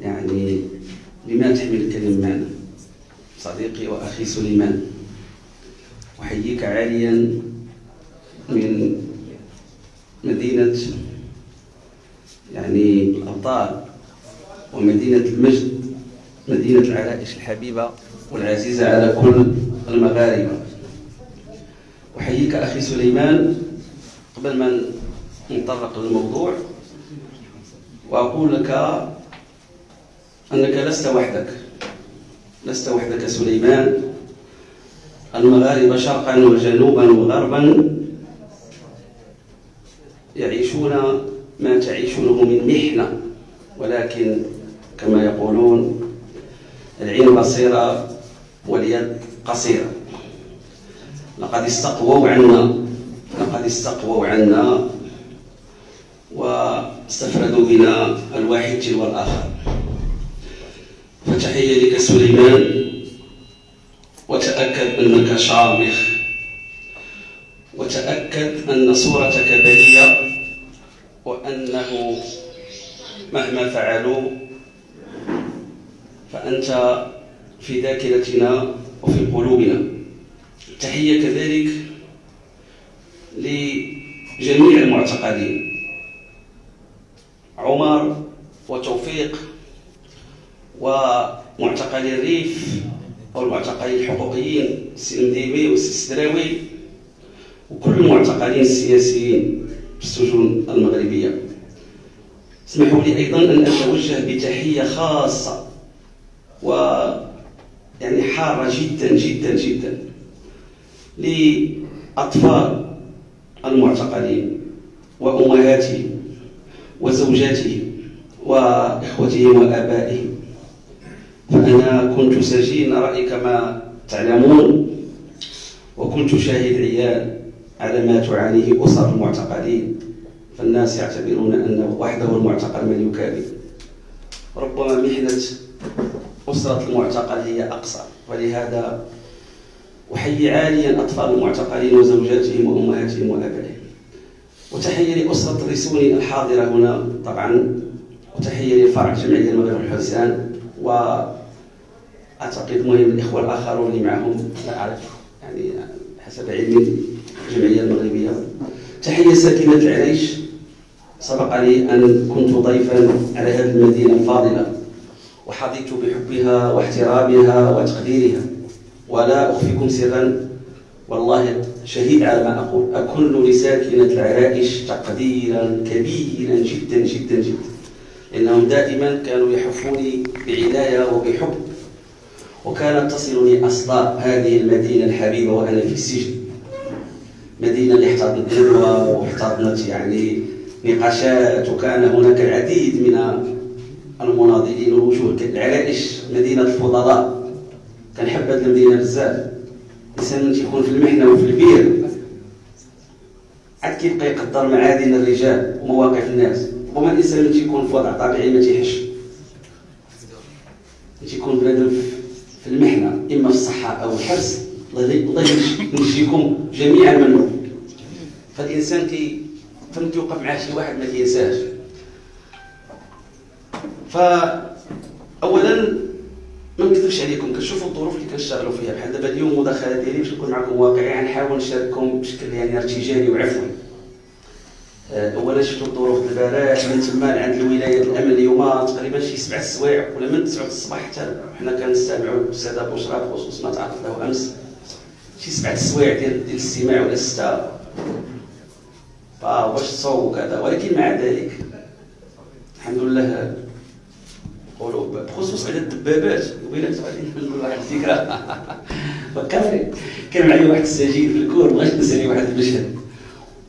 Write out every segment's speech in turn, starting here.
يعني لما تحمل الكلمة صديقي وأخي سليمان أحييك عاليا من مدينة يعني الأبطال ومدينة المجد مدينة العرائش الحبيبة والعزيزة على كل المغاربة. أحييك أخي سليمان قبل ما نطرق للموضوع وأقول لك أنك لست وحدك. لست وحدك سليمان. المغاربة شرقا وجنوبا وغربا يعيشون ما تعيشونه من محنة. ولكن كما يقولون العين بصيرة واليد قصيرة. لقد استقووا عنا لقد استقووا عنا واستفردوا بنا الواحد تلو الآخر فتحية لك سليمان. وتأكد أنك شامخ. وتأكد أن صورتك بلية. وأنه مهما فعلوا فأنت في ذاكرتنا وفي قلوبنا. تحية كذلك لجميع المعتقلين عمر وتوفيق ومعتقلي الريف والمعتقلين الحقوقيين السي المديبي والسي السدراوي وكل المعتقلين السياسيين في السجون المغربية. اسمحوا لي أيضا أن أتوجه بتحية خاصة و يعني حارة جدا جدا جدا لأطفال المعتقلين وأمهاتهم وزوجاتهم وإخوتهم وآبائهم. فأنا كنت سجين رأي كما تعلمون. وكنت شاهد عيان على ما تعانيه أسر المعتقلين. فالناس يعتبرون أن وحده المعتقل من يكابد ربما محنة أسرة المعتقل هي أقصى. ولهذا أحيي عاليا أطفال المعتقلين وزوجاتهم وأمهاتهم وآبائهم. وتحية لأسرة الرسوني الحاضرة هنا طبعا. وتحية لفرع جمعية المغرب الحسان. واعتقد مهم الإخوة الآخرون اللي معهم لا أعرف يعني حسب علمي الجمعية المغربية. تحية ساكنه العريش. سبق لي أن كنت ضيفا على هذه المدينة الفاضلة وحظيت بحبها واحترامها وتقديرها. ولا أخفيكم سرا والله شهيد على ما أقول اكن لساكنة العرائش تقديرا كبيرا جدا جدا جدا. إنهم دائما كانوا يحفوني بعناية وبحب وكانت تصلني أصداء هذه المدينة الحبيبة وأنا في السجن. مدينة اللي احتضنت ندوة واحتضنت يعني نقاشات وكان هناك العديد من المناضلين والوجوه العرائش مدينة الفضلاء. كنحب هذه المدينة بزاف. الإنسان من تيكون في المحنة وفي البير عاد كيبقى يقدر معادن الرجال ومواقف الناس. وما الانسان اللي تيكون في وضع طبيعي ما تيحش تيكون بنادم في المحنة إما في الصحة أو الحبس الله ينجيكم جميعا منه فالإنسان كي فهمت يوقف معاه شي واحد ما كينساش. فاولا ما نكذبش عليكم كنشوفوا الظروف اللي كنشتغلوا فيها. بحال دابا اليوم المداخله ديالي باش نكون معكم واقعي غنحاول نشارككم بشكل يعني ارتجالي وعفوي. اولا شفتوا الظروف البارح من تما عند الولاية الأمن اليوم تقريبا شي سبع سوايع ولا من 9 الصباح حتى حنا كنستمعوا ابو شرف بخصوص ما تعرض له أمس. شي سبع سوايع ديال ديال الاستماع ولا سته فواش تصوب وكذا ولكن مع ذلك الحمد لله نقولوا بخصوص على الدبابات. وبينات غادي نقول واحد الفكرة فكرني كان معايا واحد السجين في الكور بغيت نسالي واحد المشهد.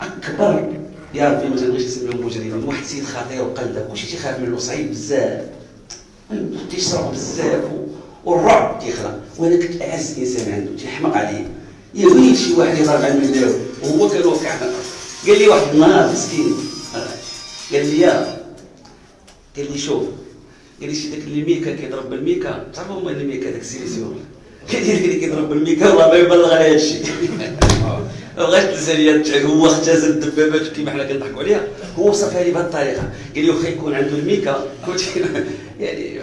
أكبر يا ربي ما تنبغيش نسميهم مجرمين واحد السيد خطير وقلده كلشي تيخاف منه صعيب بزاف. تيشرب بزاف. والرعب تيخلق وأنا كنت أعز إنسان عنده. تيحمق عليه. يا ويل شي واحد يضرب على المداو وهو كان واقع. قال لي واحد النهار مسكين. قال لي يا. قال لي شوف. قال لي شي داك اللي ميكا كيضرب بالميكا. تعرفوا هما اللي ميكا داك السيليسيون. قال لي اللي كيضرب بالميكا والله ما يبلغ على هذا الشيء بغات الجزائريه هو اختزل الدبابات كيما حنا كنضحكوا عليها. هو وصفها لي بهذه الطريقة. قال لي واخا يكون عنده الميكا. كنت يعني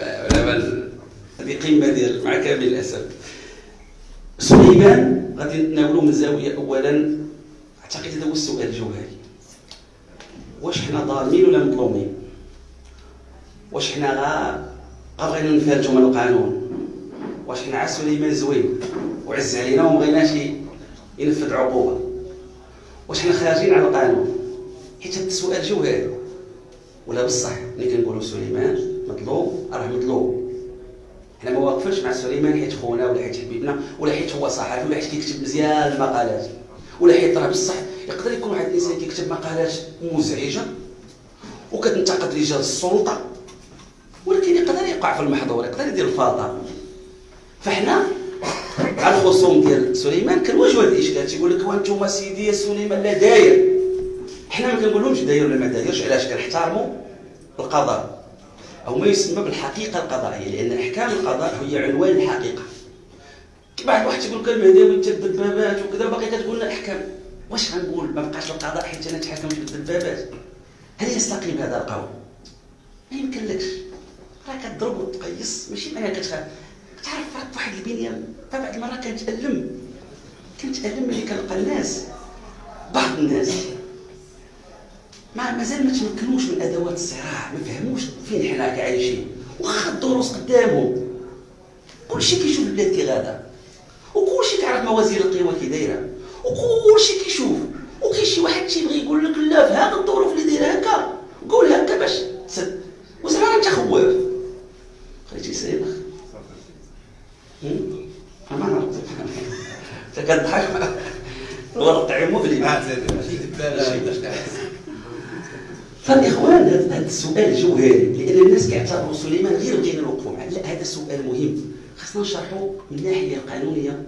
هذه قمة ديال مع كامل الأسف. سليمان غادي نتناولوا من زاوية اولا. أعتقد هذا هو السؤال الجوهري. واش حنا ظالمين ولا مظلومين؟ واش حنا غا بغينا نفرجوا من القانون؟ واش حنا عا سليمان زوين وعز علينا وما بغيناش ينفذ عقوبة؟ واش حنا خارجين على القانون؟ حيت هذا السؤال جوهري ولا بصح ملي كنقولوا سليمان مظلوم راه مظلوم حنا ما واقفينش مع سليمان حيت خونا ولا حيت حبيبنا ولا حيت هو صحفي ولا حيت كيكتب مزيان المقالات. ولا حيت راه بصح يقدر يكون واحد الإنسان كيكتب مقالات مزعجة وكتنتقد رجال السلطة ولكن يقدر يقع في المحظور يقدر يدير الفاضة. فحنا على الخصوم ديال سليمان كنواجهوا هذا الاشكال؟ تيقول لك وأنتم سيدي سليمان لا داير. حنا ما كنقولهمش داير ولا ما دايرش علاش؟ كنحترموا القضاء. أو ما يسمى بالحقيقة القضائية لأن أحكام القضاء هي عنوان الحقيقة. بعض واحد تيقول لك المهداوي انت الدبابات وكذا باقي كتقول لنا احكام واش غنقول؟ ما بقاش القضاء حيت أنا نتحكم في الدبابات. هل يستقيم هذا القول؟ ما يمكنلكش. راه كتضرب وتقيس ماشي معناها كتخاف تعرف راك واحد البنيه بعض المرات كنتالم كنتالم ملي كنلقى الناس بعض الناس. ما مازال ما تمكنوش من أدوات الصراع ما فهموش فين حنا عايشين واخا الدروس قدامهم. كلشي كيشوف البلاد كي غادا وكلشي كيعرف موازين القوى كي دايرة. وكلشي كيشوف. وكاين شي واحد تيبغي يقول لك لا في هذه الظروف اللي دايرة هكا. قول هكا باش تسد. وزعما انت خواف خليتي سايبخ. ما نعرف كتضحك ورقع مبلي فالاخوان هذا السؤال جوهري لأن الناس كيعتبروا سليمان غير بغينا نوقفوا معاه لا هذا سؤال مهم خصنا نشرحوا من الناحيه القانونيه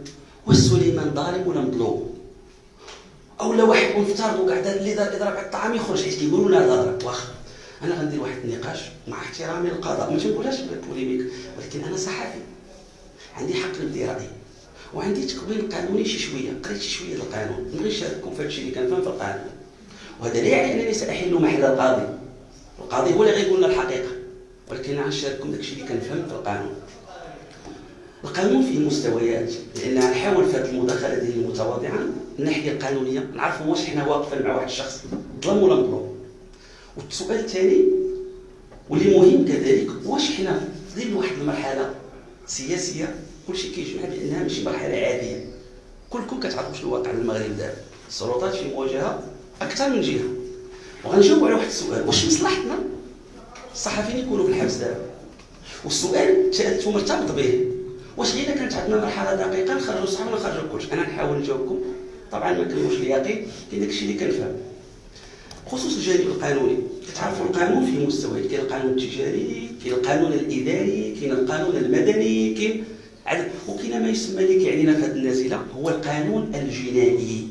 واش سليمان ظالم ولا مظلوم أو لا واحد ونفترضوا كاع اللي اضراب على الطعام يخرج حيت كيقولوا لنا هذا واخا أنا غندير واحد النقاش مع احترامي للقضاء ما تنقولهاش بالبوليميك ولكن أنا صحفي عندي حق نبدي رايي وعندي تكوين قانوني شي شوية قريت شي شوية القانون. نبغي نشارككم في هادشي اللي كنفهم في القانون. وهذا لا يعني أنني سأحل محل القاضي. القاضي هو اللي غيقول لنا الحقيقة. ولكن غنشارككم داكشي اللي كنفهم في القانون. القانون فيه مستويات لأن نحاول في هذه المداخلة ديالي المتواضعة الناحيه القانونيه نعرفوا واش حنا واقفين مع واحد الشخص. ظلم ولا مظلوم والسؤال الثاني واللي مهم كذلك واش حنا في ظل واحد المرحلة سياسية كلشي كيجمع بانها ماشي مرحله عاديه كلكم كتعرفوا شنو الواقع المغرب دابا. السلطات في مواجهة أكثر من جهة. وغنجاوب على واحد السؤال. واش مصلحتنا؟ الصحفيين يكونوا في الحبس دابا. والسؤال سالته مرتبط به. واش غير كانت عندنا مرحلة دقيقة نخرجوا الصحافة ولا نخرجوا أنا نحاول نجاوبكم. طبعا ما كنقولش اليقين كاين داكشي اللي كنفهم. خصوص الجانب القانوني. كتعرفوا القانون في مستويات. كاين القانون التجاري كاين القانون الإداري كاين القانون المدني كاين وكاين ما يسمى اللي كيعنينا في هذه النازله هو القانون الجنائي.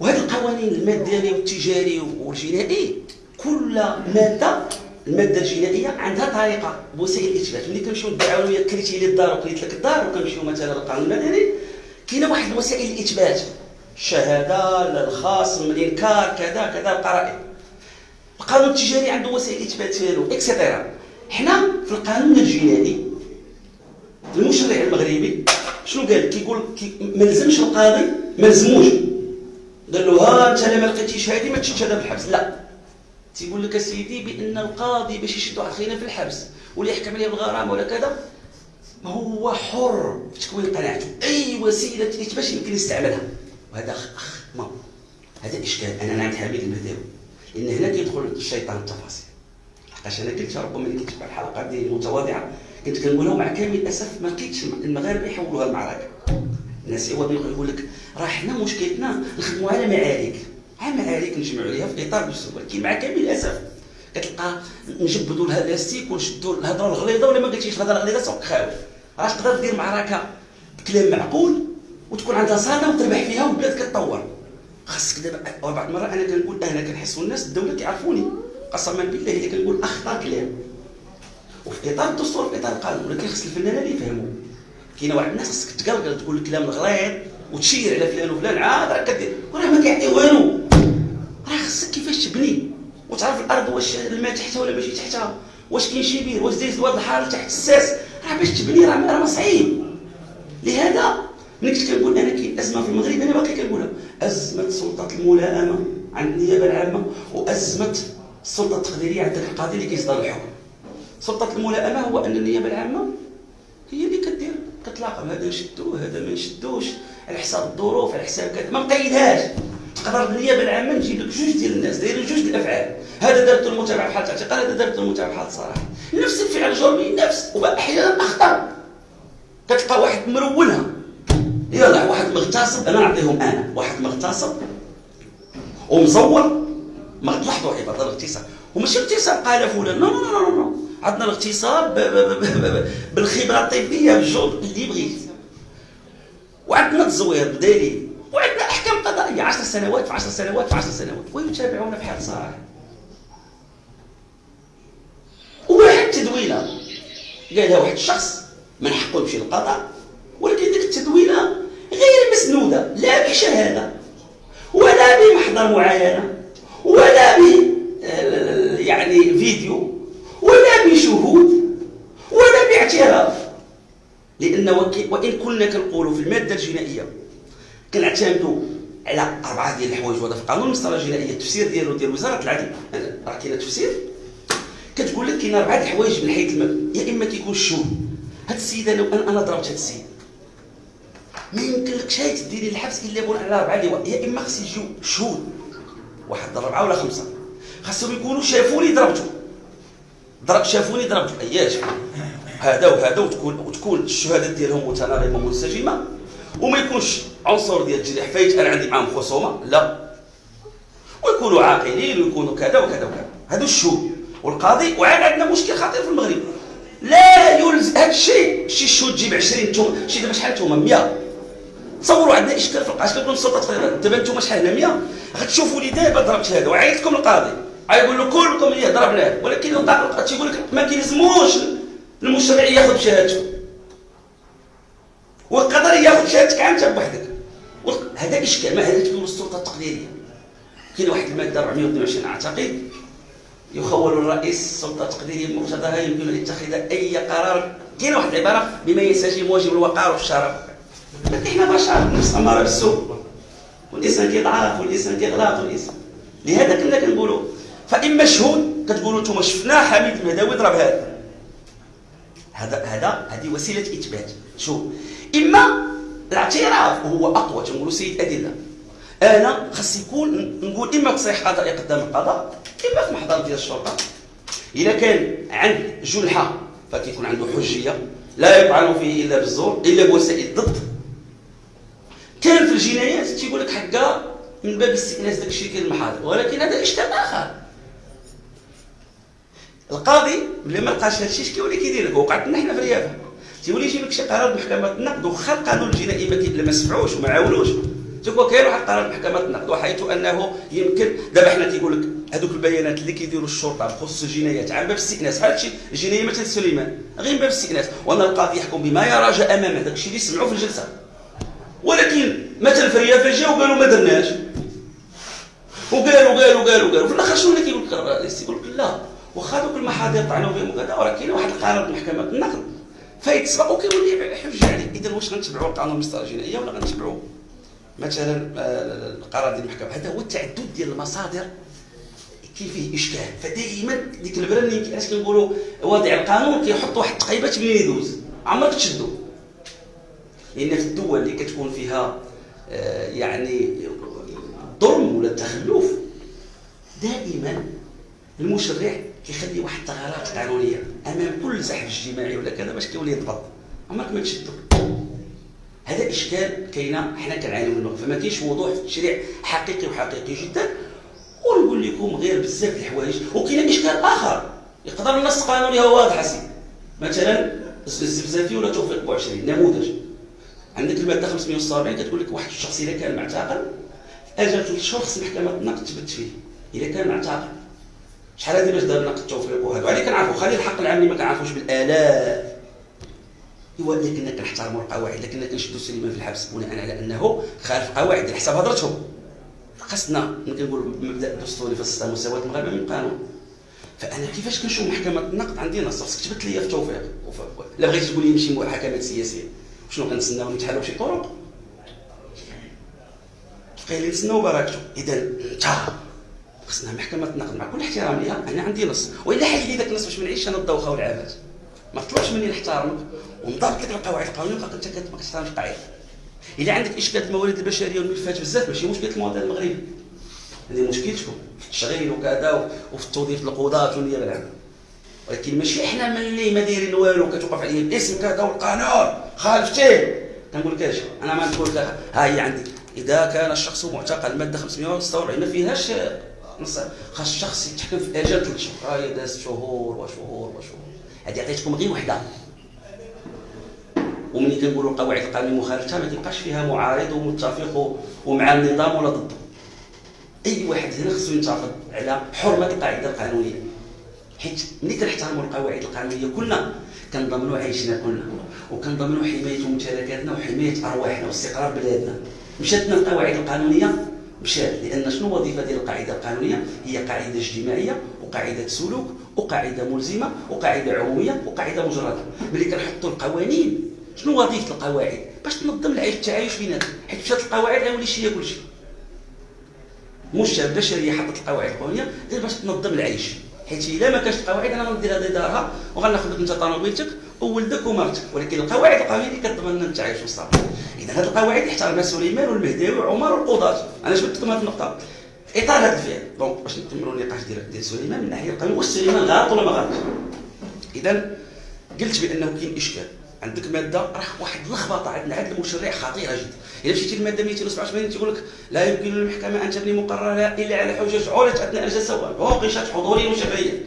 وهذه القوانين المدني والتجاري والجنائي كل مادة المادة الجنائية عندها طريقة بوسائل الاثبات ملي كنمشيو وياك كريتي لي الدار وكريت لك الدار وكنمشيو مثلا للقانون المدني كاينة واحد وسائل الاثبات الشهاده الخاص الانكار كذا كذا القرائن القانون التجاري عنده وسائل اثبات ديالو et cetera حنا في القانون الجنائي المشرع المغربي شنو قال؟ كيقول كي ما لزمش القاضي ما لزموش. قال له ها انت ما لقيتيش هذه ما تشدش هذا بالحبس لا. تيقول لك سيدي بأن القاضي باش يشد واحد خينا في الحبس ولا يحكم عليه بالغرامه ولا كذا. هو حر في تكوين قناعته. أي وسيلة باش يمكن يستعملها. وهذا اخ هذا إشكال. أنا نعم حميد المهداوي لأن هنا كيدخل الشيطان التفاصيل. لحقاش أنا قلت ربما ملي كنت في الحلقات ديالي المتواضعه كنت كنقولها مع كامل الأسف ما لقيتش المغاربة يحولوها المعركه الناس يقول لك راه حنا مشكلتنا نخدموا على معارك. على معارك نجمعوا عليها في اطار ولكن مع كامل الأسف كتلقى نجبدوا لها لاستيك ونشدوا الهضرة الغليظة ولا ما قلتيش الهضرة الغليظة؟ سوق خاوي راه تقدر دير معركة بكلام معقول وتكون عندها صالة وتربح فيها والبلاد كتطور؟ خاصك دابا بعض المرات أنا كنقول أنا كنحس الناس الدولة كيعرفوني. قسما بالله اللي كنقول اخطا كلام. وفي إطار الدستور في إطار القانون ولكن خص الفنانة اللي يفهموا. كاينة واحد الناس خصك تقلقل تقول الكلام الغليظ وتشير على فلان وفلان عاد راه كدير وراه ما كيعطي والو. راه خصك كيفاش تبني؟ وتعرف الأرض واش الماء تحتها ولا ماشي تحتها؟ واش كاين شي بير؟ واش دايز دوار الحاره تحت الساس؟ راه باش تبني راه راه صعيب. لهذا ملي كنت كنقول أنا كاين أزمة في المغرب أنا باقي كنقولها. أزمة سلطة الملائمة عند النيابة العامة وأزمة السلطه التقديريه عند القاضي اللي كيصدر الحكم. سلطة الملائمة هو أن النيابة العامة هي اللي كدير كتلاقى هذا نشدوه هذا ما نشدوش على حساب الظروف على حساب كذا. ما مقيدهاش تقدر النيابة العامة نجيب لك جوج ديال الناس دايرين جوج الأفعال. هذا دارت المتابعة بحال الاعتقال هذا دارت المتابعة بحال السراح نفس الفعل الجرمي نفس. وأحيانا اخطر كتلقى واحد مرونها يلا واحد مغتصب أنا نعطيهم أنا. واحد مغتصب ومزور ما تلاحظوا عباره الاغتصاب. وماشي اغتصاب قال فلان. non non non non عندنا الاغتصاب بالخبرة الطبية بالجهد اللي بغيت. وعندنا التزوير بدليل وعندنا أحكام قضائية. 10 سنوات في 10 سنوات في 10 سنوات. ويتابعون بحال صراحة وواحد التدوينه قالها واحد الشخص من حقه يمشي للقضاء ولكن ديك التدوينة غير مسنودة لا بشهادة ولا بمحضر معاينة. ولا ب يعني فيديو ولا بشهود ولا باعتراف. لأن وإن كنا كنقولوا في المادة الجنائية كنعتمدوا على أربعة ديال الحوايج وهذا في قانون المسطره الجنائية التفسير ديالو ديال وزارة العدل. راه كاين تفسير كتقول لك كاين أربعة الحوايج من حيث المبدا يا إما كيكون الشهود. هاد السيد أنا أنا ضربت هاد السيد. ما يمكن لكش هاي تديري الحبس إلا بناء على أربعة يا إما خص يجيو شهود. واحد اربعه ولا خمسة؟ خاصهم يكونوا شافوني ضربته. ضرب شافوني ضربته. اياش هذا وهذا وتكون وتكون الشهادات ديالهم متناغمة منسجمه وما يكونش عنصر ديال الجريح فايت أنا عندي معاهم خصومة؟ لا. ويكونوا عاقلين ويكونوا كذا وكذا وكذا. هذو الشهود والقاضي وعاد عندنا مشكل خطير في المغرب. لا يلزم هذا الشيء شي شهود تجيب 20 أنتم شي دابا شحال أنتم 100 تصوروا عندنا اشكال في القضاء كنكون السلطة تقريبا دابا أنتم شحال هنا؟ 100 غتشوفوا لي دابا ضربت هذا. وعيط لكم القاضي. غيقول له كلكم اللي ضربناه ولكن تيقول لك ما كيلزموش المشرع ياخذ شهادته. والقدر ياخذ شهادتك انت بوحدك. هذا إشكال. ما هذا تكون السلطة التقديريه كاين واحد المادة 422 أعتقد يخول الرئيس السلطه التقديريه بمقتضاها يمكن أن يتخذ أي قرار. كاين واحد العبارة بما ينسجم واجب الوقار والشرف. إحنا بشر؟ نفس اماره بالسوء والإنسان كيضعف والإنسان كيغلط والإنسان. لهذا كنا كنقولوا. فاما شهود كتقولوا أنتم شفنا حميد المهداوي ضرب هذا هذا هذا هذه وسيلة إثبات. شوف إما الاعتراف وهو أقوى تنقولوا سيد أدلة. أنا خاص يكون نقول إما تصريح قضائي قدام القضاء إما في محضر ديال الشرطة. إذا كان عند جنحة فكيكون عنده حجية لا يطعن فيه إلا بالزور إلا بوسائل الضد كان في الجنايات تيقول لك حقا من باب استئناس داك الشيء كاين المحاضر ولكن هذا اشكال اخر القاضي ملي ما لقاش هذا الشيء كيولي كيدير لك؟ وقعت لنا حنا في الرياضة. تيولي يجيب لك شي قرار محكمه النقد وخا القانون الجنائي ما سمعوش وما عاونوش. تيكون كاين واحد القرار محكمه النقد وحيث أنه يمكن دابا حنا تيقول لك هذوك البيانات اللي كيديروا الشرطة بخصوص الجنايات عن باب الاستئناس هذا الشيء الجنايه مثل سليمان غير باب الاستئناس وأن القاضي يحكم بما يراجع أمامه داك الشيء اللي سمعوه في الجلسة. ولكن مثلا في الرياض جاو وقالوا ما درناش. وقالوا قالوا قالوا قالوا. في الآخر شنو اللي كيقول لك الرئيس يقول لك لا. واخا دوك المحاضر طعنوا بهم وكذا وراه كاين واحد القرار محكمه النقد. فيتسبق وكيولي حجه عليه إذا واش غنتبعوا القانون المسطره الجنائية ولا غنتبعوا؟ مثلا آه، القرار ديال المحكمة. هذا هو التعدد ديال المصادر كاين فيه إشكال. فدائما ديك البلان اللي علاش كنقولوا واضع القانون كيحط واحد التقيبات منين يدوز. عمرك تشدو. لأن في الدول اللي كتكون فيها آه، يعني ظلم ولا تخلف دائما المشرع كيخلي واحد الثغرات قانونيه أمام كل زحف اجتماعي ولا كذا باش كيولي يضبط. عمرك ما تشدو هذا إشكال كاينة حنا كنعانيو منه. فما كاينش وضوح في التشريع حقيقي وحقيقي جدا ونقول لكم غير بزاف الحوايج وكاين إشكال آخر. يقدر النص القانوني هو واضح سي مثلا الزفزافي ولا توفيق بو 20 نموذج. عندك المادة 570 كتقول لك واحد الشخص إذا كان معتقل أجل ثلاث شهور خص محكمة النقد تثبت فيه إذا كان معتقل. شحال هذه باش دار نقد التوفيق؟ وهذا وعلي كنعرفوا خلي الحق العام اللي ما كنعرفوش بالآلاف. ايوا الا كنا كنحترموا القواعد الا كنا كنشدوا سليمان في الحبس بناء على أنه خالف قواعد على حساب هضرتهم خاصنا كنقول مبدا دستوري في السيستم مساواه المغاربة من القانون فأنا كيفاش كنشوف محكمة النقد عندي نص؟ خاصك تبت لي في التوفيق. لا بغيتي تقول لي نمشي محاكمات سياسية. شنو كنتسناو نتحالوا بشي طرق؟ بقينا نتسناو بركته اذا انت خصنا محكمة النقد مع كل احترامي أنا عندي نص. وإلا حل لي ذاك النص باش ما نعيش أنا الدوخه والعبث ما تطلبش مني نحترمك ونضبط لك القواعد القانونيه وبقى أنت كتحترمش القاعده الا عندك اشكال الموارد البشرية والملفات بزاف ماشي مشكلة المواطن المغربي. هذه مشكلتكم. في التشغيل وكذا وفي التوظيف القضاة والنيابة العامة. ولكن ماشي إحنا ملي ما دايرين والو كتوقف عليه الاسم كذا والقانون. خالفتيه كنقول لك أنا ما نقول لك ها هي عندي إذا كان الشخص معتقل الماده 546 ما فيهاش نص. خاص الشخص يتحكم في أجل ثلاث شهور هاي دازت شهور وشهور وشهور. هذه عطيتكم غير وحدة. وملي كنقولوا القواعد القانونيه مخالفة ما تلقاش فيها معارض ومتفق ومع النظام ولا ضده أي واحد هنا خصو ينتفض على حرمة القاعدة القانونية. حيت ملي كنحترموا القواعد القانونية كلنا كنضمنوا عيشنا كلنا. وكنضمنوا حماية ممتلكاتنا وحماية أرواحنا واستقرار بلادنا. مشاتنا القواعد القانونية؟ مشات. لأن شنو وظيفة ديال القاعدة القانونية؟ هي قاعدة اجتماعية وقاعدة سلوك وقاعدة ملزمة وقاعدة عمومية وقاعدة مجردة. ملي كنحطوا القوانين شنو وظيفة القواعد؟ باش تنظم العيش التعايش بيناتنا حيت مشات القواعد غيولي شي كل شيء مش البشريه حطت القواعد القانونية غير باش تنظم العيش. حيت إلا ما كانش القواعد أنا غندير هذه دارها انت طوموبيلتك وولدك ومرتك ولكن القواعد القانونيه اللي كتضمن لنا التعايش والصبر اذا هذه القواعد احترمها سليمان والمهداوي وعمر والقضاة. أنا جبت لكم هذه النقطة. إطار هذا الفعل. دونك باش نكملوا النقاش ديال ديال سليمان من الناحيه القانونيه واش سليمان غلط ولا ما غلطش اذا قلت بأنه كاين إشكال. عندك مادة راه واحد اللخبطه عندنا عند المشرع خطيرة جدا. إلا مشيتي للماده 287 تيقول لك لا يمكن للمحكمة أن تبني مقررها إلا على حجج عرضت أثناء الجلسه وقشت حضوريا وشفهيا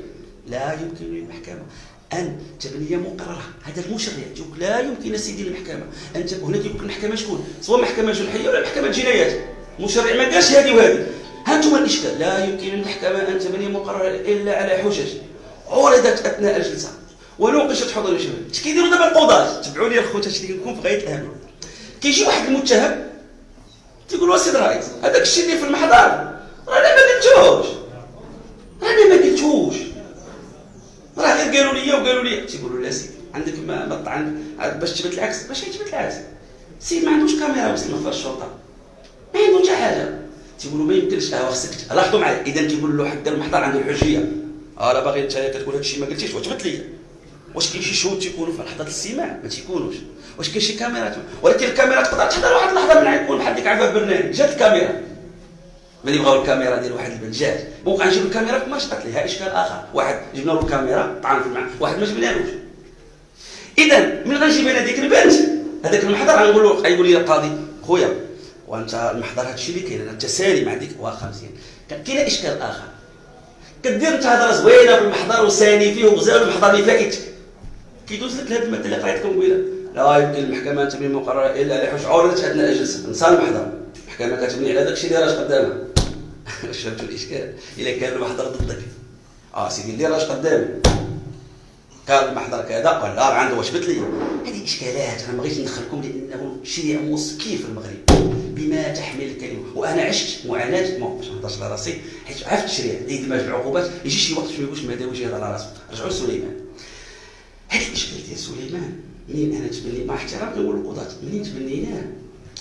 لا يمكن للمحكمة أن تبني مقررها. هذا المشرع تيقول لا يمكن سيدي المحكمة أن هنا تيقول المحكمة شكون؟ سواء محكمة جنحية ولا محكمة جنايات. المشرع ما قالش هذه وهذه. ها أنتم الإشكال. لا يمكن للمحكمة أن تبني مقررها إلا على حجج عرضت أثناء الجلسه ونوقشت حضور الشباب اش كيديروا دابا القضاة تبعوا لي الخوت اش كنكون في غايه الاهميه كيجي واحد المتهم تيقول سيد الرئيس هذاك الشيء اللي في المحضر رانا ما قلتوش. رانا ما قلتوش. راه غير قالوا لي وقالوا لي تيقولوا لا سيدي عندك ما مطعن باش تثبت العكس. باش يثبت العكس. السيد ما عندوش كاميرا وسط في الشرطه ما عنده حتى حاجة تيقولوا ما يمكنش آه خصك لاحظوا معايا. اذا تيقول له حق المحضر عنده الحجيه آه باغي انت كتقول هذا الشيء ما قلتيش وتبت لي واش كاين شي شهود تيكونوا في لحظه الاستماع؟ ما تيكونوش. واش كاين شي كاميرات ولكن الكاميرا تقدر تحضر واحد اللحظة من عندكم بحال ديك عفاف برنامج جات الكاميرا. ملي بغاو الكاميرا ديال واحد البنت جات. بقى نجيب الكاميرا ما شقت ليها اشكال آخر؟ واحد جبنا له الكاميرا طعن في المعنى واحد ما جبنالوش. اذا من غنجيب أنا ديك البنت هذاك المحضر غنقول له غيقول لي القاضي خويا وأنت المحضر هذا الشيء اللي كاين أنت سالي مع ديك واخا مزيان. كاين اشكال آخر؟ كدير انت هضره زوينة في المحضر وساني فيه وغزال المحضر اللي فايتك كيدوز لك هذه الماده اللي قريتكم قبيله لا يمكن المحكمة تبني مقررة إلا على عورت اثناء الجلسه نسى المحضر المحكمة كتبني على داك الشيء اللي راه قدامها. فهمتوا الإشكال؟ إلا كان المحضر ضدك. آه سيدي اللي راه قدامي كان المحضر كذا قال لا راه عنده واش لي. هذه إشكالات. أنا ما بغيتش ندخلكم لأنه شريعه مسكين في المغرب. بما تحمل الكلمة. وأنا عشت معاناة. ما باش نهضرش على راسي. حيت عرفت الشريعة. دماج العقوبات يجي شي وقت ما يقولش ما داويش هذا على راسه. رجعوا لسليمان هذا الاشكال ديال سليمان؟ منين أنا تبني مع احترام نقول القضاة. منين تبنيناه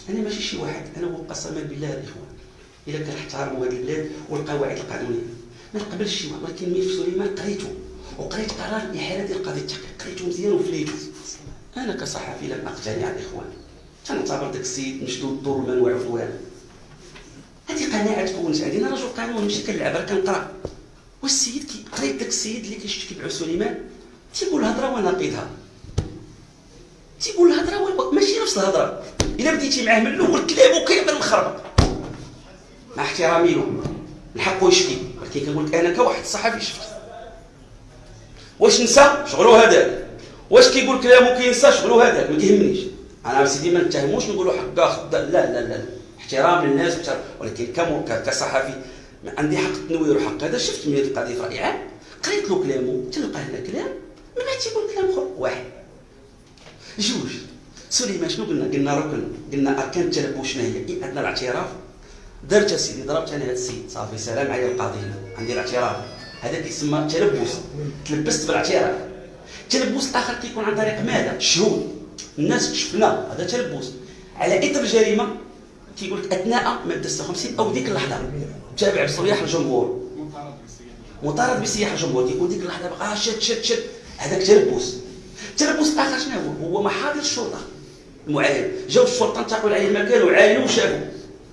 أنا؟ ماشي شي واحد. أنا وقسما بالله الاخوان إلا كنحترموا هذه البلاد والقواعد القانونية. ما نقبلش شي واحد. ولكن ملف سليمان قريته. وقريت قرار الاحاله ديال قضيه التحقيق قريته مزيان وفليته أنا كصحفي لم أقتنع الاخوان تنعتبر داك السيد مشدود الدور من وعفوان هذه قناعة تكونت عندي أنا رجل قانون ماشي كنلعب كنقرأ. والسيد كي قريت داك السيد اللي كيشتكي بعو سليمان. تيقول الهضرة وناقضها تيقول الهضرة ماشي نفس الهضرة. إلا بديتي معاه من الأول كلامه كامل مخربط. مع احترامي له. الحق يشكي ولكن كنقول لك أنا كواحد صحفي شفت. واش نسى؟ شغلو هذاك واش كيقول كلامه كينسى؟ شغلو هذاك ما كيهمنيش. أنا سيدي ما نتهموش نقولوا حق خد لا لا لا احترام للناس ولكن كصحفي عندي حق التنوير وحق هذا. شفت من القضية عام قريت له كلامه تلقى هنا كلام. من بعد تيقول كلام اخر واحد. جوج سليمان شنو قلنا؟ قلنا ركن قلنا أركان التلبس شنو هي؟ عندنا الاعتراف. درت سيدي ضربت أنا هذا السيد. صافي سلام على القاضي هنا. عندي الاعتراف. هذا كيسمى تلبس تلبست بالاعتراف التلبس الآخر كيكون عن طريق ماذا؟ الشهود الناس شفنا هذا تلبس على اثر الجريمه كيقول لك أثناء مادة 56 أو ديك اللحظة. تابع بصريح الجمهور. مطارد بصياح الجمهور. كيقول ديك اللحظة بقى شد شد شد هذاك تلبس التلبس الآخر شنو هو؟ هو محاضر الشرطه المعاين جاو الشرطة انتقلوا عليه المكان وعاينوا وشافوا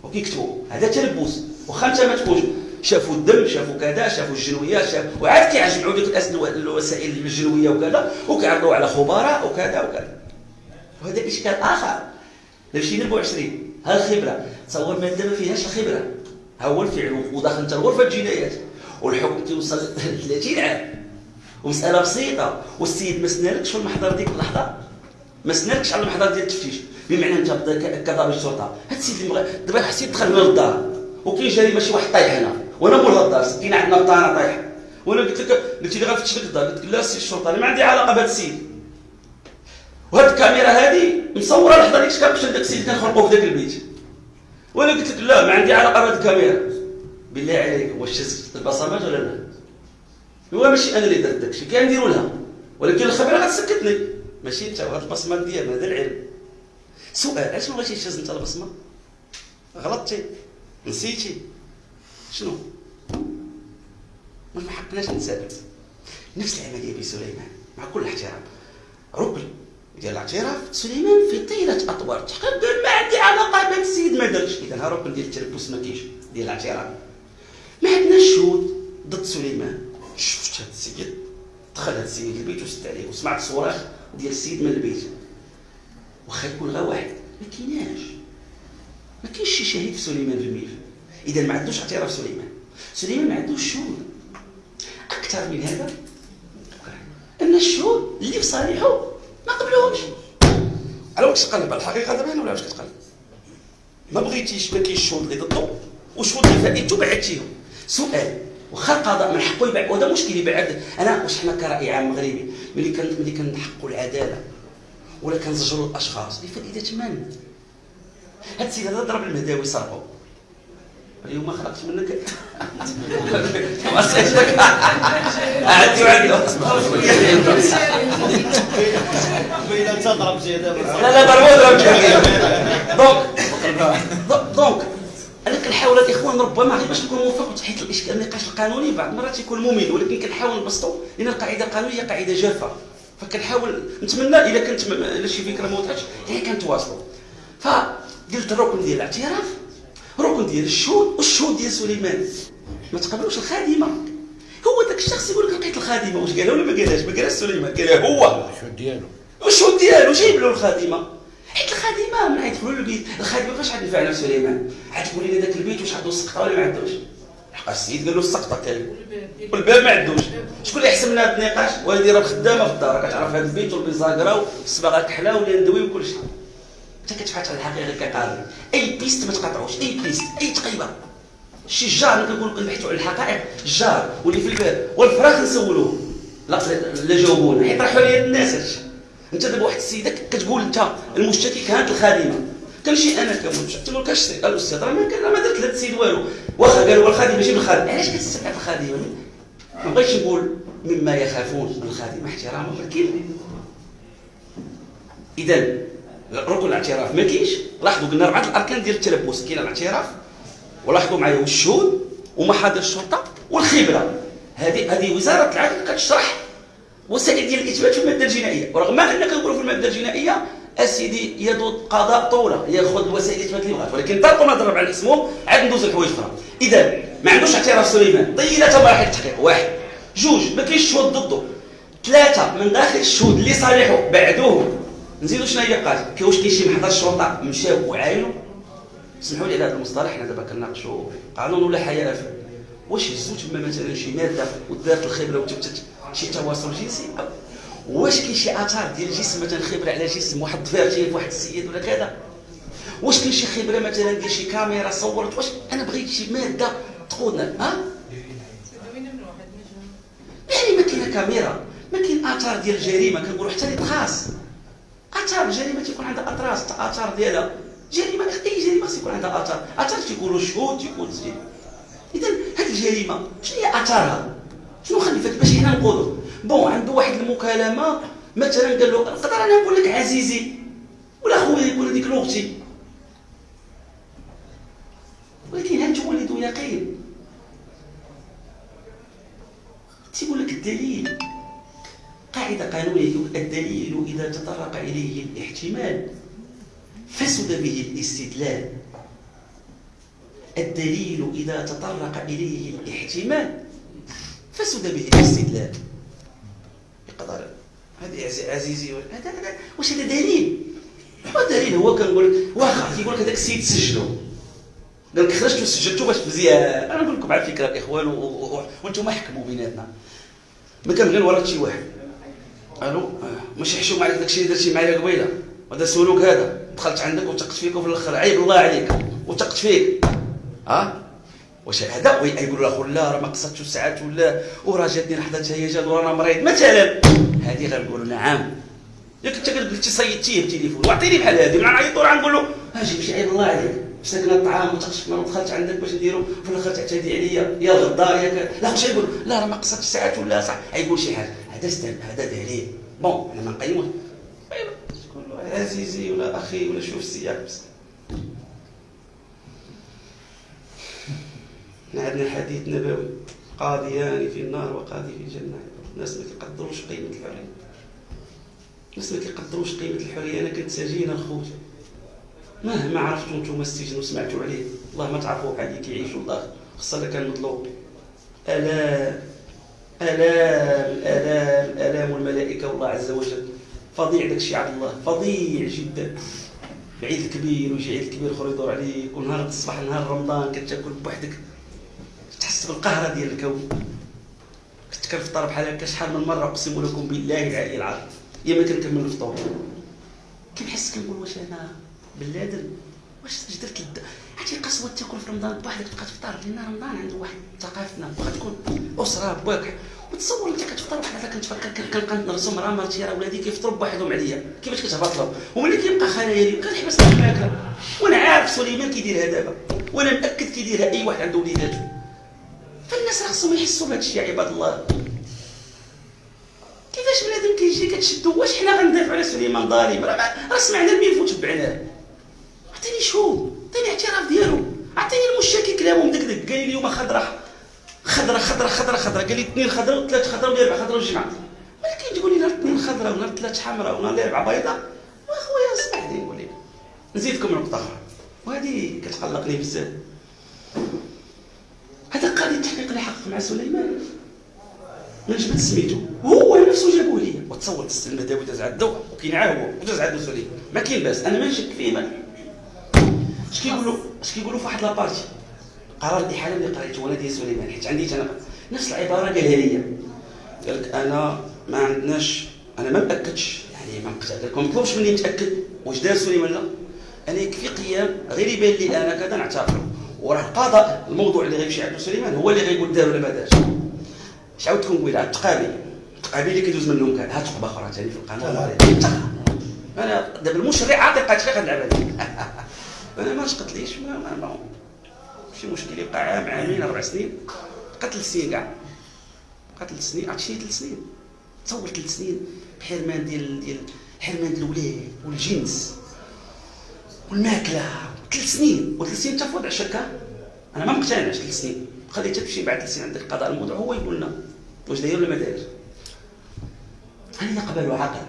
وكيكتبوا هذا تلبس واخا انت ما تكونش شافوا الدم شافوا كذا شافوا الجنويات شافوا وعاد كيعجبوا ديك الوسائل الجنوية وكذا. وكيعرضوا على خبراء وكذا وكذا. وهذا اشكال آخر. مشينا 24 ها الخبرة. تصور ماده ما فيهاش الخبره ها هو الفعل. وداخل انت لغرفه الجنايات. والحكم تيوصل 30 عام. ومسألة بسيطة. والسيد ما سنالكش في المحضر ديك اللحظة؟ ما سنالكش على المحضر ديال التفتيش. بمعنى أنت كضابط الشرطه هاد السيد اللي دابا حسيت دخل من الدار. وكاين جريمه شي واحد طايح هنا. وأنا مول الدار. سكينة عندنا الطانه طايحة. وأنا قلت لك قلت لي غنفتش لك الدار. قلت لك لا السيد الشرطه أنا ما عندي علاقة بهذا السيد. وهاد الكاميرا هذه مصورة اللحظه ديك كنمشي لذاك السيد كنخرقوا في ذاك البيت. وأنا قلت لك لا ما عندي علاقة بهاد الكاميرا. بالله عليك. واش شفت البصمات ولا لا؟ هو ماشي أنا اللي درت داكشي كان نديرو لها. ولكن الخبره غتسكتني. ماشي انت وهاد البصمة ديالنا هذا العلم سؤال علاش ما بغيتيش تهز انت البصمة؟ غلطتي؟ نسيتي؟ شنو؟ ما حقناش نتسابق نفس العملية بسليمان مع كل احترام ركن ديال الاعتراف سليمان في طيلة أطوار التحقيق ما عندي علاقه بهذا السيد ما درتش اذا ها ركن ديال التلبس ما كاينش ديال الاعتراف. ما عندناش شهود ضد سليمان. شفت هذا السيد دخل هذا السيد البيت وسد عليه وسمعت صراخ ديال السيد من البيت. واخا يكون غير واحد ما كايناش. ما كاينش شي شهيد في سليمان في الملف. إذا ما عندوش اعتراف سليمان. سليمان ما عندوش شهود. أكثر من هذا؟ أن الشهود اللي في صالحه ما قبلوهمش. على واش تقلب الحقيقة دابا ولا واش كتقلب ما بغيتيش ما كاينش الشهود اللي ضده والشهود اللي فائدتو بعدتيهم سؤال واخا القضاء من حقه يبعد. وهذا مشكل يبعد. أنا واش حنا كرأي عام مغربي ملي كان ملي كنحقوا العدالة. ولا كنزجروا الأشخاص. لفائده من؟ هاد السيد هذا ضرب المهداوي صرفو اليوم خلقت منك. واسيتك عندي وعندي لا لا ضربوا ضرب دونك كنحاول الاخوان ربما غير باش نكون موفق حيت الإشكال النقاش القانوني بعض المرات يكون ممل ولكن كنحاول نبسطو لأن القاعدة القانونيه قاعدة جافة. فكنحاول نتمنى إذا كانت الا شي فكرة ما وضحتش هي كنتواصلوا فقلت الركن ديال الاعتراف ركن ديال الشهود والشهود ديال سليمان. ما تقبلوش الخادمة. هو ذاك الشخص يقول لك لقيت الخادمة واش قالها ولا ما قالهاش؟ ما قالهاش سليمان قالها هو. الشهود ديالو. والشهود ديالو جايب له الخادمة. الخادمة من يدخلوا للبيت الخادمة فاش غادي نفعنا سليمان؟ عاد تقول لي ذاك البيت واش عنده السقطه ولا ما عندوش؟ حق السيد قال له السقطة كاين. والباب ما عندوش. شكون اللي يحسب لنا هذا النقاش؟ والدي راه خدامة في الدار كتعرف هذا البيت والبيزاكرا والصباغة كحله واليندوي وكل شيء انت كتبحث على الحقيقة كقاضي أي piste ما تقاطعوش أي piste. أي تقيبه شي جار كنقول كنبحثوا على الحقائق. الجار واللي في الباب. والفراخ نسولوه. لا لا جاوبونا. حيت راحوا الناس هادشي. انت دابا واحد السيدة كتقول انت المشتكي كانت الخادمة. كنمشي أنا كمشتكي تقول كاش الاستاذ راه ما ما درت لهاد السيد والو. واخا قالوا الخادمه جيب الخادم علاش كتستبعد الخادمة؟ ما بغيتش نقول مما يخافون من الخادمة احتراما. ولكن اذا ركن الاعتراف. ما كاينش. لاحظوا قلنا اربعه الأركان ديال التلبس. كاين الاعتراف ولاحظوا معايا والشهود ومحاضر الشرطة والخبرة. هذه هذه وزارة العدل كتشرح وسائل ديال الإثبات في المادة الجنائية. ورغم ان كنقولوا في المادة الجنائية اسيدي يد قضاء طوله يأخذ الوسائل الاثبات اللي بغات ولكن طرق ما ضرب على اسمهم عاد ندوز الحوايج أخرى. إذا ما عندوش اعتراف سليمان طيله مراحل التحقيق واحد. جوج ما كاينش شهود ضده. ثلاثة من داخل الشهود اللي صالحوا بعدوه. نزيدوا شنو هي بقات واش كاين شي محضر الشرطه مشاو وعاينوا سمحوا لي على هذا المصطلح حنا دابا كنناقشوا قانون ولا حياة؟ واش هزوا تما مثلا شي مادة ودارت الخبره وتبتت؟ شي تواصل جنسي. واش كاين شي آثار ديال الجسم مثلا خبرة على جسم واحد الضفير في واحد السيد ولا كذا؟ واش كاين شي خبرة مثلا ديال شي كاميرا صورت؟ واش أنا بغيت شي مادة تقودنا؟ ها؟ يعني ما كاينة كاميرا ما كاين آثار ديال الجريمه كنقولوا حتى تخاص آثار الجريمه تيكون عندها أطراس آثار ديالها جريمة أي جريمة خص يكون عندها آثار. آثار تيكونوا شهود تيكون تسجيل اذا هذه الجريمة شنو هي آثارها؟ شنو خلفت باش حنا نقولوا؟ بون عنده واحد المكالمة مثلا قال له نقدر أنا نقول لك عزيزي ولا خويا يقول ديك لوغتي ولكن هل تولد يقين؟ تيقول لك الدليل. قاعدة قانونية الدليل إذا تطرق إليه الاحتمال فسد به الاستدلال. الدليل إذا تطرق إليه الاحتمال. فسد به الاستدلال يقدر هذه عزيزي هذا هذا واش هذا دليل؟ هو دليل؟ هو كنقول واخا كيقول لك هذاك السيد سجلو قال لك خرجت وسجلتو باش مزيان. أنا نقول لكم على فكره الاخوان وأنتم حكموا بيناتنا. ما كان غير ورا شي واحد. قالوا ماشي حشوم عليك داكشي اللي درتي معايا قبيلة. وهذا سولوك هذا. دخلت عندك وثقت فيك وفي الآخر. عيب الله عليك. وثقت فيك. ها؟ واش هذا يقولوا لاخو لا راه ما قصدتش الساعات ولا وراه جاتني لحظه هيجان ورانا مريض. مثلا هذه غنقولوا نعم. ياك أنت قلتي صيدتيه بالتليفون واعطيني بحال هذه من نعيط وراه نقول له أجي ماشي عيب الله عليك. ساكنه الطعام ما دخلت عندك باش نديرو في الآخر تعتدي عليا. يا غدار يا لا واش يقول لا راه ما قصدتش الساعات ولا صح. يقول شي حاجة هذا هذا دليل. بون أنا ما نقيموش له عزيزي ولا أخي ولا شوف السياق. بس عندنا حديث نبوي. قاضيان في النار وقاضي في الجنة. الناس ما كيقدروش قيمة الحرية. الناس ما كيقدروش قيمة الحرية. أنا كنت سجين الخوت مهما عرفتوا نتوما السجن وسمعتوا عليه. الله ما تعرفوا بحال كيعيشوا الله خاصة كان مطلوب. ألام ألام ألام ألام الملائكة والله عز وجل. فظيع داك الشيء عبد الله. فظيع جدا. عيد كبير ويجي عيد كبير اخر يدور عليك. ونهار الصباح نهار رمضان كتاكل بوحدك. تحس بالقهره ديال الكون. كنت كنفطر بحال هكا شحال من مرة أقسم لكم بالله العلي العظيم يا ما كنكمل الفطور كنحس كنقول واش أنا بلادن واش درت لد عرفتي قسوة تاكل في رمضان. بوحدك تبقى تفطر لأن رمضان عنده واحد ثقافتنا بغا تكون أسرة بواك وتصور أنت كتفطر بحال هكا كنتفكر كنبقى نرسم راه مرتي راه ولادي كيفطروا بوحدهم عليا. كيفاش كتهبط لهم؟ وملي كيبقى خلايا كنحبس الماكله وأنا عارف سليمان كيديرها دابا. وأنا مأكد كيديرها أي واحد عنده وليداتو فالناس راه خصهم يحسوا بهذا الشيء يا عباد الله؟ كيفاش بنادم كيجي كتشدو؟ واش حنا غندافعوا على سليمان ظالم راه سمعنا الميف وتبعناه عطيني شهود عطيني اعتراف ديالو. عطيني المشاكي كلامه مدقدق قال لي اليوم خضرة خضرة خضرة خضرة خضرة. قال لي اثنين خضرة وثلاث خضرة واربع خضرة والجمعه ولكن تقول لي نهار اثنين خضرة ونهار ثلاث حمراء ونهار الاربعه بيضاء. واخويا اسمح لي نقول لك نزيدكم نقطة أخرى. وهذه كتقلقني بزاف. هذا قاضي التحقيق اللي حقق مع سليمان. ما جبت سميتو. هو نفسه جابوه لي وتصور تستلم داوود داز عندو وكاين عاه هو وداز عندو سليمان. ما كاين باس. أنا ما نشك فيه ما اش كيقولوا؟ اش كيقولوا في واحد لابارتي؟ قرار الإحالة اللي قريته أنا ديال سليمان. حيت عندي أنا نفس العبارة قالها لي قال لك أنا ما عندناش أنا ما مأكدش. يعني ما مطلوبش مني نتأكد. واش دار سليمان؟ لا. أنا يكفي قيام. غير يبان لي أنا كذا نعترف وراه القضاء الموضوع اللي غيمشي عند سليمان هو اللي غيقول دار ولا ما دارش اش عاودتكم نقول على التقابي التقابي اللي كيدوز منهم كان هات تقبه أخرى ثاني في القانون أنا دابا المشرع عاطي التحقيق نلعب أنا ما تقتليش ما, ما, ما شي مشكل يبقى عام عامين أربع سنين. قتل سنين كاع. قتل سنين. عرفتي شنو ثلاث سنين؟ تصور ثلاث سنين بحرمان ديال ديال حرمان الاولاد والجنس والماكلة. ثلاث سنين وثلاث سنين انت في وضع شكا أنا ما مقتنعش ثلاث سنين. خليتها تمشي بعد ثلاث سنين عندك قضاء. الموضوع هو يقول لنا. واش داير ولا ما داير هل يقبل عقل؟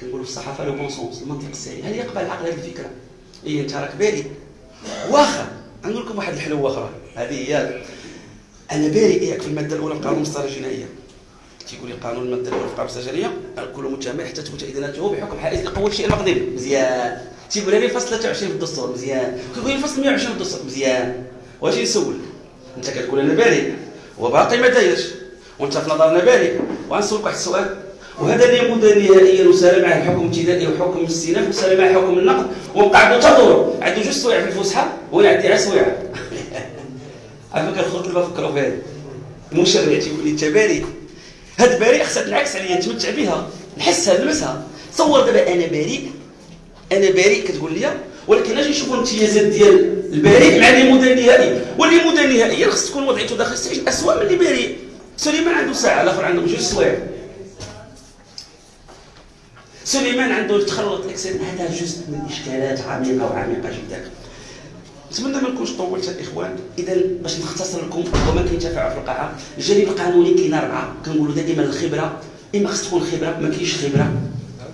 كنقولوا في الصحافة le bon sens المنطق السليم هل يقبل العقل هذه الفكرة؟ هي أنت راك بالي واخا نقول لكم واحد الحلوة أخرى. هذه هي أنا بارئ ياك في المادة الأولى من قانون المسطره الجنائية. تيقول لي قانون المادة الأولى في القانون الجنائية كل متهم حتى تثبت ادانته بحكم حائز لقوه الشيء المقدم. مزيان. تيقول لي الفصل 23 في الدستور مزيان. كيقول لي الفصل 120 في الدستور مزيان. واش نسول انت كتقول أنا بارئ وباقي ما دايرش. وانت في نظرنا بارئ وغنسولك واحد السؤال. وهذا اللي يمد نهائيا وسال معه الحكم الابتدائي وحكم الاستئناف وسال معه حكم النقد. وبقى عنده تدور عنده جوج سوايع في الفسحة وأنا عندي عا سوايع. عافاك الخوت اللي بفكروا فيها. المشرع تيقول لي أنت بارئ هاد بارئ خصها تنعكس عليا نتمتع بها نحسها نلمسها. تصور دابا أنا بريء أنا بريء كتقول لي ولكن أجي نشوفوا الامتيازات ديال البريء مع اللي مدى النهائي واللي مدى النهائي خص تكون وضعيته داخل السجن اسوء من اللي بريء سليمان عنده ساعة الآخر عنده جوج سوايع. سليمان عنده تخلط إكسل هذا جزء من إشكالات عميقة وعميقة جدا. نتمنى ما نكونش طولت الاخوان اذا باش نختصر لكم وما كينتفعوا في القاعة الجانب القانوني كاين أربعة. كنقولوا دائما الخبرة إما خص تكون خبرة ما كاينش خبرة.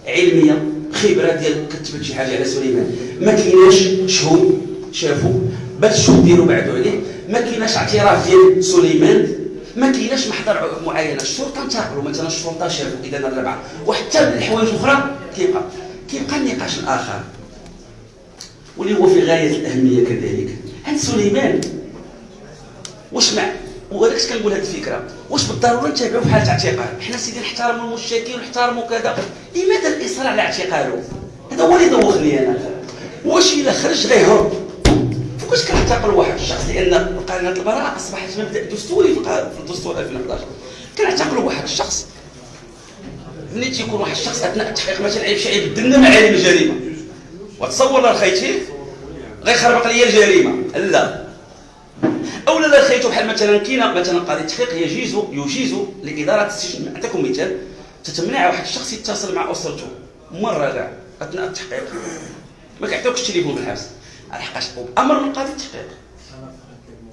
علمية. خبره ديال كتبت شي حاجة على سليمان. ما كايناش شهود شافوا بل الشهود ديالو بعدوا عليه. ما كايناش اعتراف ديال سليمان. ما كايناش محضر معينة. الشرطة انتقلوا. مثلا الشرطة شافوا إذا الربعه وحتى الحوايج الاخرى كيبقى كيبقى النقاش الآخر. واللي هو في غاية الأهمية كذلك. عند سليمان واش مع ولكن كنقول هذه الفكرة. واش بالضرورة نتابعوا في حاله اعتقال حنا سيدي نحترموا المشتكي ونحترموا كذا. لماذا الإصرار على اعتقاله هذا هو اللي دوخني أنا. واش إلا خرج غيهرب فوقاش كنعتقل واحد الشخص؟ لأن قانون البراءة أصبحت مبدأ دستوري في الدستور 2011 كنعتقلوا واحد الشخص. ملي تيكون واحد الشخص أثناء التحقيق مثلا عيب شي عيب دنا معالم الجريمة. وتصور لا خيتي؟ غيخربق لي الجريمة. لا. أو لا خيتو بحال مثلا كاينة مثلا قاضي التحقيق يجيز يجيز لإدارة السجن. نعطيكم مثال. تتمنع واحد الشخص يتصل مع أسرته. مرة كاع. أثناء التحقيق. ما كيعطيوكش التليفون في الحبس لحقاش أمر من قاضي التحقيق.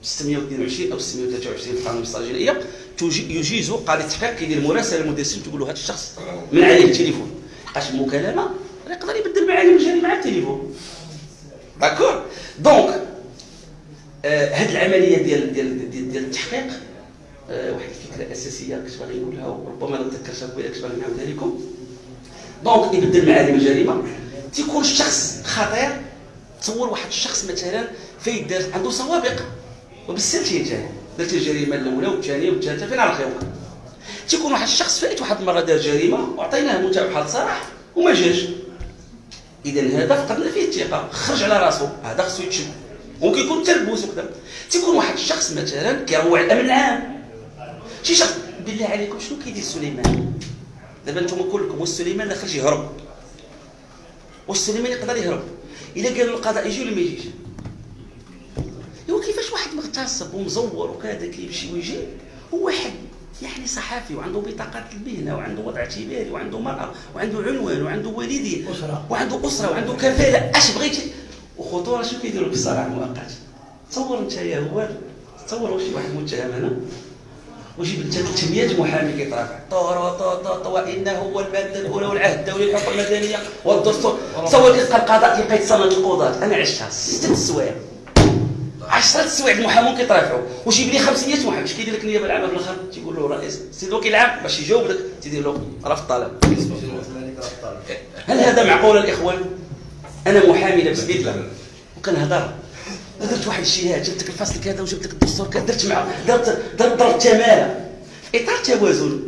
622 أو 623 في القانون الجنائيه يجيز قاضي التحقيق كيدير مراسله للمدير السجن تقول له هذا الشخص منع عليه التليفون. لحقاش المكالمه يقدر يبدل معالم الجريمه مع التليفون. d'accord donc هذه العملية ديال ديال ديال, ديال التحقيق آه واحد الفكرة أساسية كنت باغي نقولها وربما ما تذكرتها كنت باغي نعاودها لكم donc يبدل معالم الجريمة. تيكون الشخص خطير تصور واحد الشخص مثلا فايت دار عنده سوابق وبالسلسلة درت الجريمة الأولى والثانية والثالثة فين على خيرك تيكون واحد الشخص فايت واحد المرة دار جريمة وعطيناه متابعه صراح وما جاش. اذا هذا فقدنا فيه الثقة. خرج على راسه. هذا خصو يتشد. ممكن يكون تلبوس وكذا. تيكون واحد الشخص مثلا كيروع الامن العام. شي شخص بالله عليكم شنو كيدير سليمان؟ دابا أنتم كلكم واش سليمان لا خرج يهرب واش سليمان يقدر يهرب؟ إلا قالوا القضاء يجي ولا ما يجيش؟ هو كيفاش واحد مغتصب ومزور وكذا كيمشي ويجي؟ هو واحد يعني صحفي وعنده بطاقة المهنة وعنده وضع اعتباري وعنده مرأة وعنده عنوان وعنده والدين وعنده أسرة وعنده كفالة. أش بغيتي؟ وخطورة شنو كيديروا بالصراع المؤقت تصور انت يا هو تصور واش واحد متهم هنا؟ وجيب انت 300 محامي كيترافع طور طور وانه هو الماده الأولى والعهد الدولي للحقوق المدنيه والدستور. تصور كيلقى القضاء كيبقى يتصنت القضاة. أنا عشتها. ست سوايع. 10 سوايع المحامون كيترافعوا وجيب لي 500 محامي اش كيدير لك النيابه العامة في الآخر؟ تيقول له رئيس. سيد الوكيل العام باش يجاوب لك تيدير له رفض الطلب هل هذا معقول الإخوان؟ أنا محامي لابس بدله وكنهضر درت واحد الشيء جبت لك الفصل كذا وجبت لك الدستور كذا درت مع درت درت ضرب تماله في إطار توازن.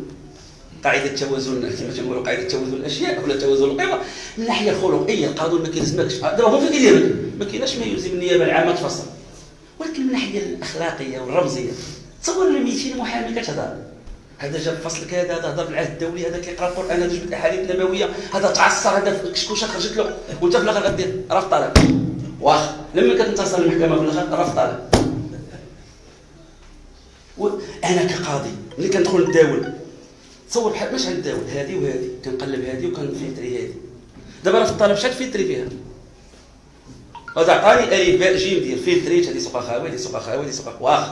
قاعدة التوازن كما تنقولوا قاعدة توازن الأشياء ولا توازن القوى. من الناحيه الخلقية القانون ما كيلزمكش. دابا هو فين كيدير؟ ما كايناش ما يلزم النيابة العامة تفصل. ولكن من الناحيه الأخلاقية والرمزية تصور 200 محامي كتهضر. هذا جاب فصل كذا هذا هضر بالعهد الدولي هذا كيقرأ القرآن هذا جبد الاحاديث النبويه هذا تعصر هذا كشكوشة خرجت له وانت في الآخر غدير رفض طلب واخ لما كتنتصر المحكمة في الآخر رفض طلب أنا كقاضي ملي كندخل نداول تصور بحال باش غنداول هذه وهذه كنقلب هذه وكنفلتري هذه دابا راه في الطلب شحال فلتري فيها؟ هذا عطاني ألف باء جيم ديال فلتريت هذه سوق خاوي هذه سوق خاوي هذه سوق واخ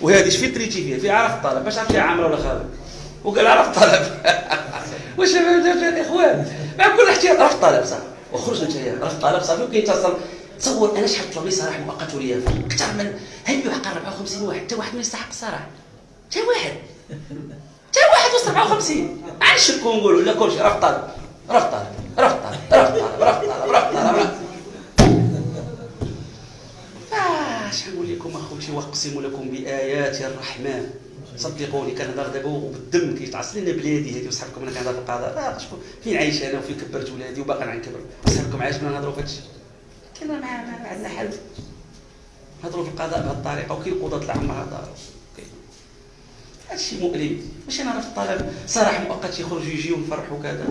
وهذه اش فلتريتي فيها؟ فيها عرف الطلب باش عرفتي عامره ولا خاوي وقال عرف الطلب واش الاخوان مع كل احترام عرف الطلب صح. وخرج أنت عرف الطلب صافي وكيتصل تصور أنا شحال طلب لي صراحة مؤقت وليا. أكثر من هل يحق 54 واحد. حتى واحد ما يستحق الصراحه حتى واحد. حتى واحد وسط 54 غنشكو ونقولوا لا كلشي راه طالب راه طالب راه طالب راه طالب راه طالب راه اش نقول لكم أخوتي وأقسم لكم بآيات الرحمن. صدقوني كنهضر دابا وبالدم كيتعصل لنا بلادي هذه وصحابكم أنا كنهضر في القضاء. راه شكون فين عايش أنا وفين كبرت ولادي وباقي غنكبر صحابكم عايشنا نهضروا في هادشي كنا ما عندنا حل نهضروا في القضاء بهذه الطريقة وكاين قضاة العامه هذا هادشي مؤلم؟ ماشي أنا في الطلب سراح مؤقت يخرجوا يجيو يفرحوا كذا.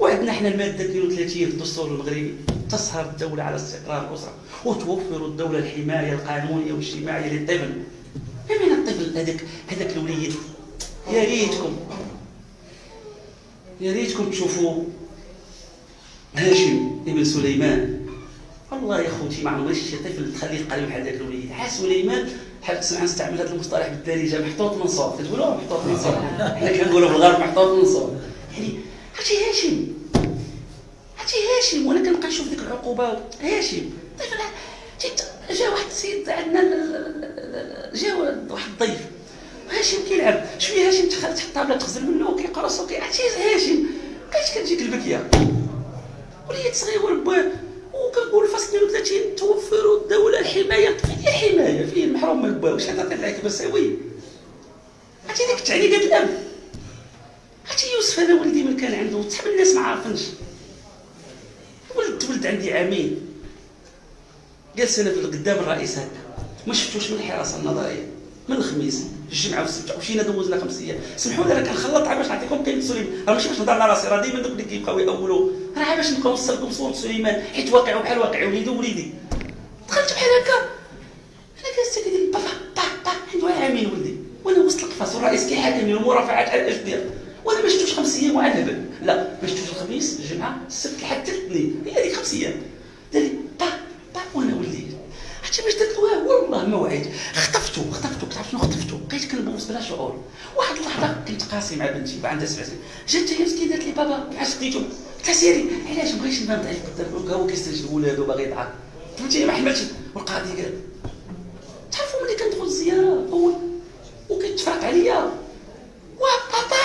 وعندنا حنا المادة 32 في الدستور المغربي. تسهر الدولة على استقرار الأسرة وتوفر الدولة الحماية القانونية والاجتماعية للطفل. من الطفل هذاك هذاك الوليد؟ يا ريتكم. يا ريتكم تشوفوا هاشم ابن سليمان. والله يا خوتي ما عمري شي طفل تخليه قريب بحال ذاك الوليد. حال سليمان حاب تسمع نستعمل هذا المصطلح بالدارجه محطوط من صوب كتقولوا محطوط من صوب. حنا كنقولوا في الغرب محطوط من صوب. يعني عرفتي هاشم؟ عرفتي هاشم؟ وأنا كنبقى نشوف ديك العقوبة. هاشم. طفل جا واحد السيد عندنا جا واحد الضيف. هاشم كيلعب. شوية هاشم تحط طابلة تغزل منه وكيقرص عرفتي هاشم؟ بقيت كتجيك البكية؟ وليد صغير بواه وكنقول فصل 32 توفر الدولة الحماية. فين الحماية؟ فين المحروم من البواه واش هذا طلع لك بسوي؟ عرفتي ديك التعليقات الام عرفتي يوسف هذا ولدي من كان عنده صحاب الناس ما عارفينش. ولد ولد عندي عامين جالس أنا قدام الرئيس هكا. ما شفتوش من الحراسة النظرية. من الخميس الجمعة والسبت مشينا دوزنا خمس أيام سمحوا لي راه كنخلط باش نعطيكم كلمه سليمان راه ماشي باش نهضر على راسي راه ديما دوك اللي كيبقاو يأولوا. راه باش نبقى نوصلكم صوره سليمان حيت واقع بحال واقع وليدي ووليدي. دخلت بحال هكا. أنا جالس كيدير با با با عنده عامين ولدي. وأنا وسط القفص والرئيس كيحاكمني المرافعات على الاجدير وأنا ما شفتوش خمس أيام وعاد لا ما شفتوش الخميس الجمعة السبت لحد الاثنين. هي هذيك خمس أيام. دار لي با با وأنا ولدي حتى باش درت والله ما وعيت كتعرف شنو بقيت كنبوس بلا شعور. واحد اللحظة كنت قاسي مع بنتي عندها سبع سنين. جات هي مسكينة قالت لي بابا علاش خديتو؟ لها سيري علاش بغيتش نبان ضعيف قدام؟ هو كيستنجد ولادو باغي يضحك. فهمتي ما حملتش والقاضي قال تعرفوا ملي كندخل الزيارة؟ اول وكيتفرق عليا. وا بابا!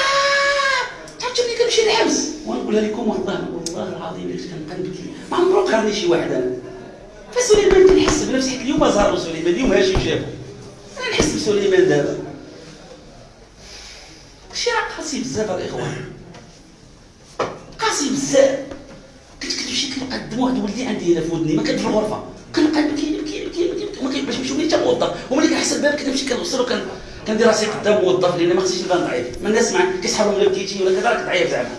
تعرفتوا ملي كنمشي للحبس ونقولها لكم والله والله العظيم اللي كنبقى نبكي ما عمرو قرني شي واحد أنا. فسليمان كنحس بنفسي حيت اليوم زاروا سليمان اليوم هاشم شافو أنا نحس بسليمان دابا. شي راه قاسي بزاف الإخوان. قاسي بزاف. كنت كنمشي كنلقى الدموع د ولدي عندي هنا في ودني ما كنت في الغرفة. كنبقى نبكي نبكي نبكي نبكي ما كيبقاش نمشي وليت موظف. وملي كنحس الباب كنمشي كنوصل وكن كندير راسي قدام موظف لأن ما خصنيش نبان ضعيف. ما الناس مع كيسحبوا غير بكيتي ولا كذا راك ضعيف زعما.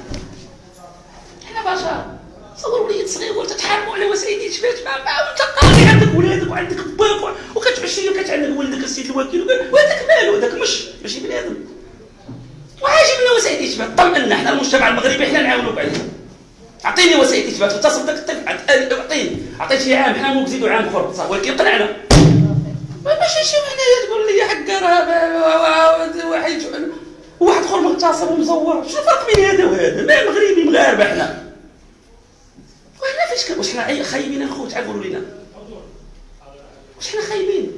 حنا بشر صور وليد صغير وانت تحاربوا على وسائل الاشباك ما انت قاضي عندك ولادك وعندك باك وكتعشي وكتعلق ولدك السيد الوكيل وهذاك مالو هذاك مش ماشي بنادم وعاجبنا وسائل الاثبات طمنا إحنا المجتمع المغربي إحنا نعاونوك عليه اعطيني وسائل الاثبات اتصل بدك الطفل اعطيني عطيتي عام حنا نزيدوا عام أخر. صح ولكن قنعنا ماشي شي حنايا تقول لي حق راه واحد واحد آخر مغتصب ومزور. شنو الفرق بين هذا وهذا؟ ما مغربي مغاربه إحنا وحنا فاش واش حنا خايبين الخوت عاد قولوا لنا واش حنا خايبين؟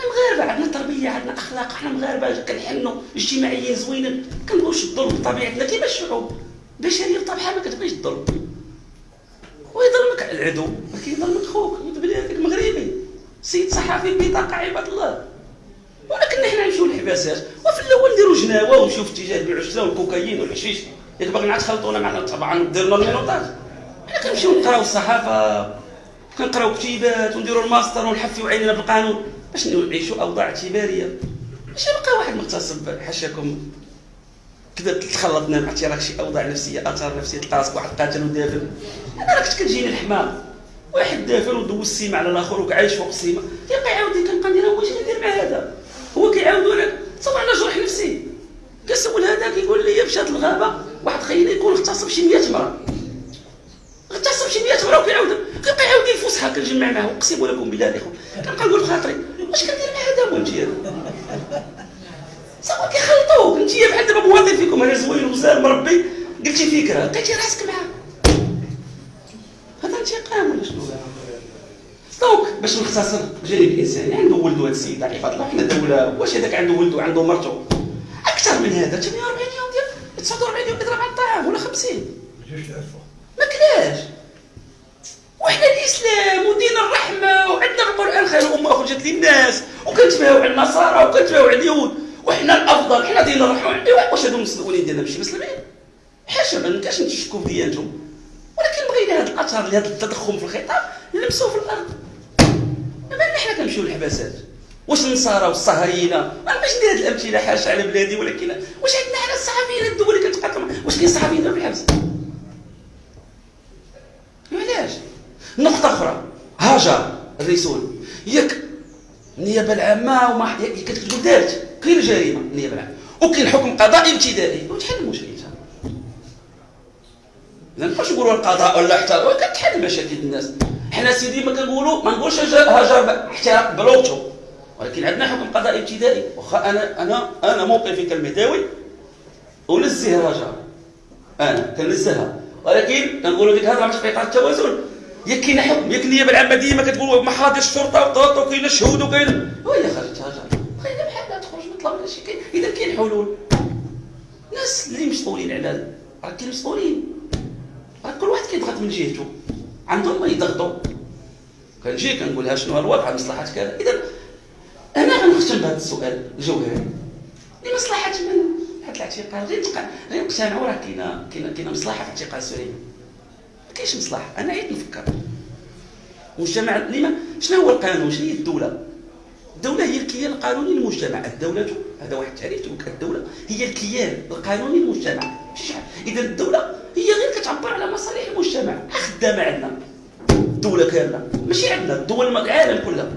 حنا مغاربة عندنا تربية عندنا أخلاق حنا مغاربة. كنحنوا اجتماعيين زوينين كنبغيوش الظلم بطبيعتنا. كيما الشعوب بشريه بطبيعها ما كتبغيش الظلم. ويظلمك العدو ولكن يظلمك خوك. بلادك مغربي سيد صحفي بطاقه عباد الله. ولكن حنا نمشيو للحباسات وفي الأول نديرو جناوة ونمشيو في اتجاه والشيرا والكوكايين والحشيش. ياك باغيين عاد تخلطونا معنا طبعا ديرنا ال menottage حنا كنمشيو نقراو الصحافة كنقراو كتيبات ونديرو الماستر ونحفيو علينا بالقانون. باش نعيشوا أوضاع اعتبارية. ماشي بقى واحد مغتصب حاشاكم كذا تخلطنا مع راك شي أوضاع نفسية آثار نفسية تلقى واحد قاتل ودافن. أنا راه كنت كتجيني الحمام. واحد دافن ودوز السيمة على الآخر وكعايش فوق السيمة. كيبقى يعاود كنبقى ندير واش ندير مع هذا؟ هو كيعاود لك. صافي على جرح نفسي. كنسول هذا كيقول لي مشات الغابة. واحد خينا يكون اغتصب شي 100 مرة. اغتصب شي 100 مرة وكيعاود كيبقى يعاود لي الفسحه كنجمع معاه اقسم لكم بالله الاخوه كنبقى نقول خاطري واش كندير مع هذا هو انت صافي كيخلطوك انت بحال دابا موظف فيكم أنا زوين وزال مربي قلتي فكرة لقيتي راسك معاه. هذا انتقام ولا شنو؟ دونك باش نختصر الجانب الانساني عنده ولده هذا السيد عفاف الله حنا دوله. واش هذاك عنده ولده؟ عنده مرته. أكثر من هذا 48 يوم ديال 49 يوم يضرب على الطعام ولا 50 ما كلاش. وحنا الإسلام ودين الرحمة وعندنا القران خير الامه أخرجت للناس وكنتباهوا على النصارى وكنتباهوا على اليهود وحنا الأفضل حنا دين الرحمة واش هادو المسلمين ديالنا ماشي مسلمين؟ حاشا ما نكاش نتشكوا في ديانتهم. ولكن بغينا هاد الاثر لهذا التضخم في الخطاب نلمسوه في الأرض. ما حنا كنمشيو للحباسات واش النصارى والصهاينة؟ ما نبغيش ندير هذه الأمثلة حاشا على بلادي ولكن واش عندنا حنا الصحفيين الدول اللي كتقاتل واش كاين صحفيين في الحبس؟ علاش؟ نقطة أخرى. هاجر الرسول. ياك النيابه العامة وما كتقول دارت؟ كاين الجريمة. النيابه العامة. وكاين حكم قضائي ابتدائي وتحل المشكل اذا نبقاوش نقولوا القضاء ولا حتى كتحل مشاكل الناس. حنا سيدي ما كنقولوا ما نقولش هاجر حتى بلوغته ولكن عندنا حكم قضائي ابتدائي واخا أنا أنا أنا موقفي كالمداوي انزه هاجر. أنا كنزهها. ولكن كنقولوا ديك الهضره في اطار التوازن. يا كاين حكم يا النيابه العامه ديما كتقول محاضر الشرطة وطاط وكاين شهود وكاين وهي خرجت هاجر خلينا بحالها تخرج ما طلبنا شي إذا كاين حلول الناس اللي مسؤولين على راه كاين مسؤولين. راه كل واحد كيضغط من جهته. عندهم ما يضغطوا. كنجي كنقول شنو الوضع مصلحة كذا. إذا أنا غنختم بهذا السؤال الجوهري. لمصلحة من؟ هذا الاعتقال غير غير نقتنعوا راه كاينة كاينة مصلحة في اعتقال سليمان. ما كاينش مصلحة أنا عيد نفكر. المجتمع لما شنو هو القانون؟ شنو هي الدولة؟ الدولة هي الكيان القانوني للمجتمع، الدولة هذا واحد التعريف الدولة هي الكيان القانوني للمجتمع، إذا الدولة هي غير كتعبر على مصالح المجتمع، خدامة عندنا. الدولة كاملة، ماشي عندنا. الدول العالم كلها.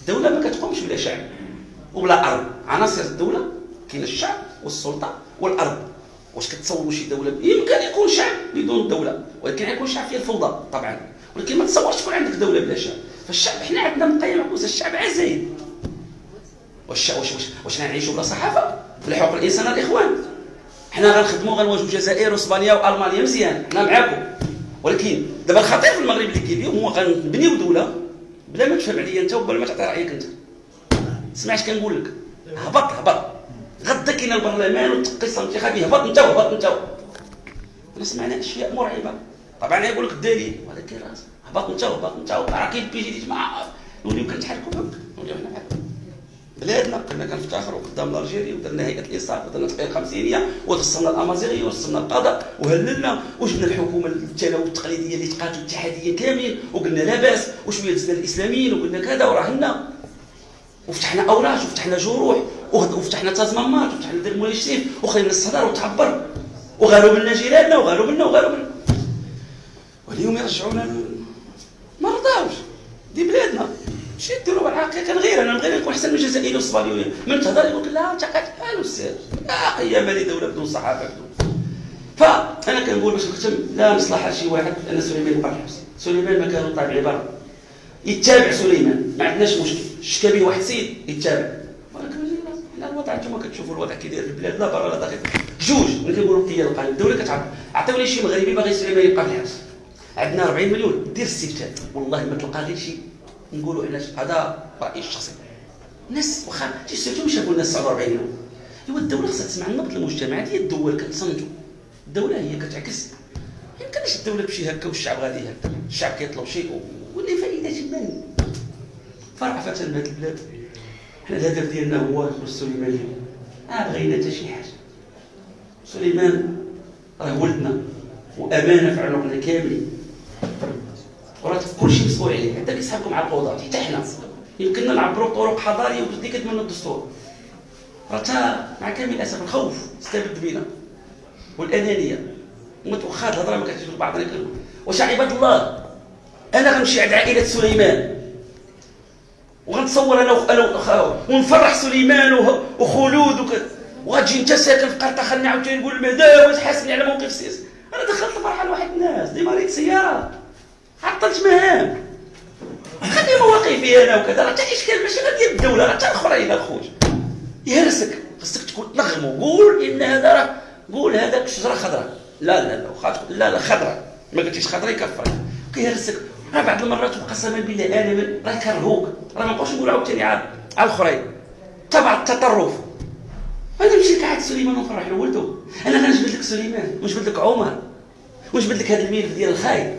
الدولة ما كتقومش بلا شعب وبلا أرض، عناصر الدولة كاين الشعب والسلطة والأرض. واش كتصوروا شي دولة؟ يمكن يكون شعب بدون دولة، ولكن يكون شعب فيه الفوضى طبعا، ولكن ما تصورش تكون عندك دولة بلا شعب. فالشعب إحنا عندنا مقيم عكوز الشعب عزيز. واش واش واش واش نعيشوا بلا صحافة؟ بلا حقوق الانسان الإخوان. حنا غنخدموا غنواجهوا الجزائر وإسبانيا وألمانيا مزيان حنا معاكم ولكن دابا الخطير في المغرب اللي اليوم هو غنبنيو دولة بلا ما تفهم عليا أنت وبلا ما تعطي رأيك أنت. سمعت كنقول لك. هبط هبط. غدا كاين البرلمان والتقيصه الانتخابيه هبط انت وهبط انت أنا سمعنا أشياء مرعبة. طبعا يقول لك الدليل ولكن راسك هبط انت وهبط انت راه كاين بي جي مع نوليو كنتحركوا نوليو معاكم بلادنا كنا كنفتخروا قدام الجيري ودرنا هيئة الإنصاف ودرنا تقرير الخمسينية ودرسنا الأمازيغية ودرسنا القضاء وهللنا وجبنا الحكومة التلوث التقليديه اللي تقاتل اتحاديا كاملين وقلنا لا بأس وشوية دزنا الإسلاميين وقلنا كذا وراهنا وفتحنا اوراش وفتحنا جروح وفتحنا تازمامات وفتحنا دير الشريف وخلينا الصدر وتعبر. وغالوا منا جيراننا وغالوا منا وغالوا منا واليوم يرجعونا ما رضاوش دي بلادنا. شي ديروا الحقيقة غير. أنا نبغي نكون أحسن من الجزائريين والصوماليين من تهضر يقول لا أنت قال أستاذ لا أيام لي دولة بدون صحافة بدون. فانا كنقول باش نختم لا مصلحة شي واحد أن سليمان في الحبس سليمان ما كان طالع عباره يتابع سليمان. ما عندناش مشكل. شكا به واحد سيد يتابع. لا الوضع أنتم كتشوفوا الوضع كي داير البلاد لا برا لا داخل. جوج ملي كنقولوا كي القانون الدولة كتعرف. عطيوني شي مغربي باغي سليمان يبقى في الحبس. عندنا 40 مليون. دير استفتاء والله ما تلقى غير شي. نقولوا علاش هذا رايي الشخصي الناس واخا. تيستفتوا شافوا الناس 49 مليون. إيوا الدولة خصها تسمع النبض المجتمعات هي الدول كتصنتوا الدولة هي كتعكس. ما يمكنش الدولة تمشي هكا والشعب غادي هكا الشعب كيطلب شيء فائده جدا فرعفة بهذه البلاد حنا الهدف ديالنا هو سليمان ما بغينا حتى شي حاجة. سليمان راه ولدنا وأمانة في عنقنا كاملين. وراه كلشي مسؤول عليه. حتى كيسحبكم على القضاة حتى حنا. يمكننا نعبروا بطرق حضارية وبدي كتمنى الدستور. راه مع كامل الأسف الخوف استبد بنا والأنانية. ومتوخات الهضرة ما كتجيش بعضنا واش عباد الله. أنا غنمشي عند عائلة سليمان. وغنتصور أنا أنا ونفرح سليمان وخلود وغتجي أنت ساكن في خليني عاوتاني نقول المدام وتحاسبني على موقف السياسي أنا دخلت الفرحة لواحد الناس ديما ريت سيارة. عطلت مهام. خلي مواقفي أنا وكذا. راه حتى إشكال ماشي غير ديال الدولة راه حتى الاخرين اخويا يهرسك. خصك تكون تنغم وقول إن هذا راه قول هذاك شجره خضراء. لا لا لا لا لا خضراء. ما قلتيش خضراء يكفر. كيهرسك راه بعض المرات قسما بالله أنا راه كرهوك. راه ما نبقاوش نقول عاوتاني على الاخرين تبع التطرف. أنا نمشي لك سليمان ونفرح له أنا غنجبد لك سليمان ونجبد لك عمر ونجبد لك هذا الملف ديال الخايب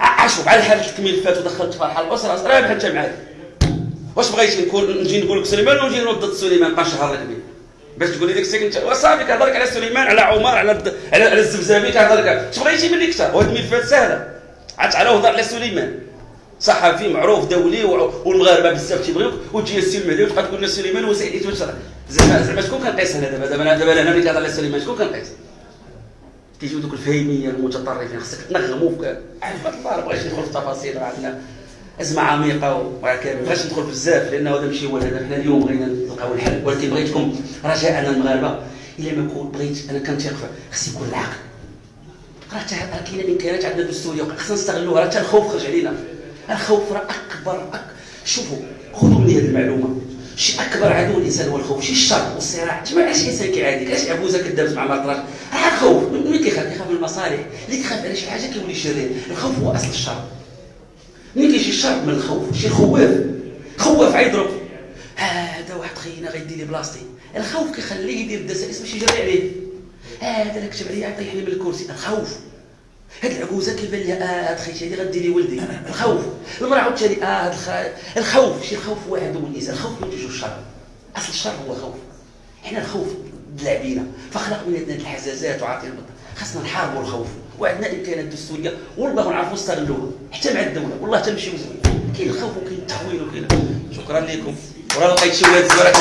عاشوا على حاجة الملفات ودخلت فرحة الأسرة. راه بحال انت واش بغيتي نكون نجي نقول لك سليمان ونجي نوض ضد سليمان؟ نبقى نشهر لك به باش تقول لي ديك الساعة انت وصافي كنهضر على سليمان على عمر على على, على الزبزابي كنهضر لك اش بغيتي مني كثر وهاد الملفات سهله عاد تعالى وهضر على سليمان. صحفي معروف دولي والمغاربة بزاف تيبغيوك وتجي السي المهدي وتبقى تقول لنا سليمان وسعيد تبشر زعما زعما شكون كنقيس هنا دابا؟ دابا دابا أنا ملي كنهضر على سليمان شكون كنقيس؟ كيجيو دوك الفهيمية المتطرفين خصك تنغموا في عرفت الله ما بغيتش ندخل في التفاصيل عندنا؟ أزمة عميقة وما بغيتش ندخل بزاف لأنه هذا ماشي هو الهدف حنا اليوم بغينا نلقاو الحل. ولكن بغيتكم رجاء أنا المغاربة. إلا ما كنت بغيت أنا كنتيق خص يكون العقل. راه كاينة الامكانيات عندنا دستوريه خصنا نستغلوها. راه الخوف خرج علينا. الخوف راه أكبر أك... شوفوا خذوا مني هذه المعلومة. شي أكبر عدو الإنسان هو الخوف شي الشر والصراع انت ما علاش إنسان كيعاديك علاش عبوزه كدابز مع مرطراش راه الخوف. ملي كيخاف؟ كيخاف من المصالح. اللي كيخاف على شي حاجة كيولي شرير. الخوف هو أصل الشر. ملي كيجي الشر من الخوف؟ شي خواف خواف عيضرب هذا واحد خينا غيدير لي بلاصتي. الخوف كيخليه يدير الدسائس باش يجري عليه. هذا اللي كتب عليا يطيحني من الكرسي الخوف. هاد العجوزه كيبان لي آه هاد خيتي هادي غديري ولدي الخوف. المرأة عاوتاني آه هاد الخوف. شي الخوف هو عدو الإنسان. الخوف ينتج الشر. أصل الشر هو الخوف. حنا الخوف دلعبينا فخلق من عندنا الحزازات وعاطينا خاصنا نحاربوا الخوف. وعندنا امكانات دستوريه والله نعرفوا نستغلوها حتى مع الدولة. والله تنمشيو زوين كاين الخوف وكاين التحويل وكاين. شكرا لكم. وراه لقيت شي ولاد زوين